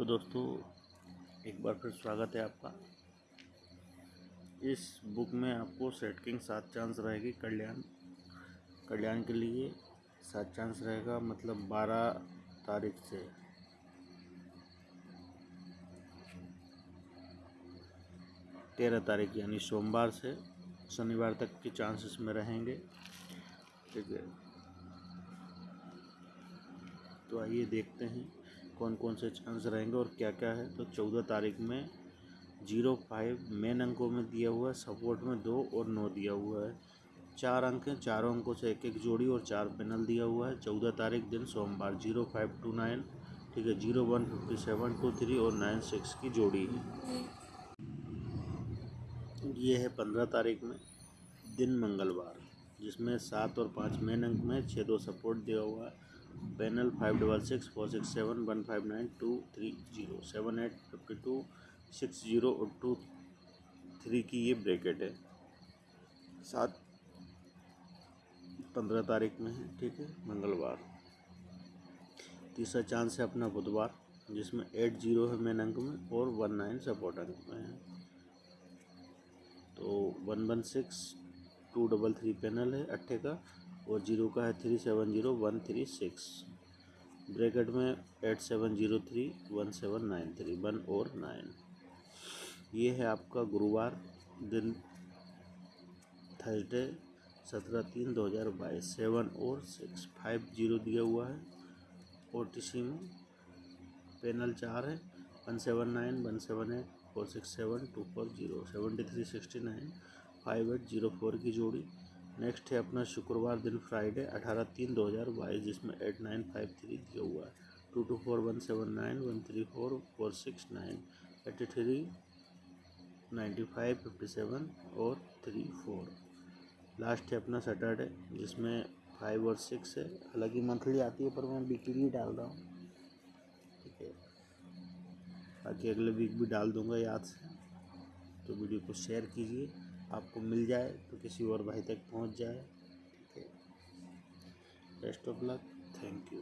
तो दोस्तों, एक बार फिर स्वागत है आपका। इस बुक में आपको सेट किंग सात चांस रहेगी कल्याण। कल्याण के लिए सात चांस रहेगा मतलब बारह तारीख से। तेरह तारीख, यानी सोमवार से शनिवार तक के चांसेस में रहेंगे। ठीक है। तो आइए देखते हैं। कौन कौन से चांस रहेंगे और क्या क्या है? तो चौदह तारीख में ज़ीरो फाइव मेन अंकों में दिया हुआ है सपोर्ट में दो और नौ दिया हुआ है। चार अंक हैं, चारों अंकों से एक एक जोड़ी और चार पैनल दिया हुआ है। चौदह तारीख दिन सोमवार, ज़ीरो फाइव टू नाइन, ठीक है, zero one fifty seven two three और नाइन सिक्स की जोड़ी है। ये है पंद्रह तारीख में, दिन मंगलवार, जिसमें सात और पाँच मेन अंक में छः दो सपोर्ट दिया हुआ है। Panel five double six four six seven one five nine two three zero seven eight fifty two six zero और टू थ्री की ये ब्रैकेट है। सात पंद्रह तारीख में है, ठीक है? मंगलवार। तीसरा चांस है अपना बुधवार, जिसमें एट ज़ीरो है मेन अंक में और वन नाइन सपोर्ट अंक में है। तो one one six two double three panel है अट्ठे का। और ज़ीरो का है three seven zero one three six. Bracket में eight seven zero three one seven nine three one और नाइन। ये है आपका गुरुवार दिन, थर्सडे सत्रह तीन दो हज़ार बाईस। सेवन और सिक्स, फाइव ज़ीरो दिया हुआ है। ओ टी सी में पैनल चार है, one seven nine, one seven eight, four six seven, two four zero seventy three sixty nine, five eight zero four की जोड़ी। नेक्स्ट है अपना शुक्रवार दिन फ्राइडे अठारह तीन दो हज़ार बाईस, जिसमें एट नाइन फाइव थ्री दिया हुआ है। Two two four one seven nine one three four four six nine eighty three ninety five fifty seven और थ्री फोर लास्ट है अपना सैटरडे जिसमें फाइव और सिक्स है। हालाँकि मंथली आती है, पर मैं वीकली ही डाल रहा हूँ। ठीक है। बाकी अगले वीक भी डाल दूँगा याद से। तो वीडियो को शेयर कीजिए। आपको मिल जाए तो किसी और भाई तक पहुँच जाए। ठीक है। Best of luck thank you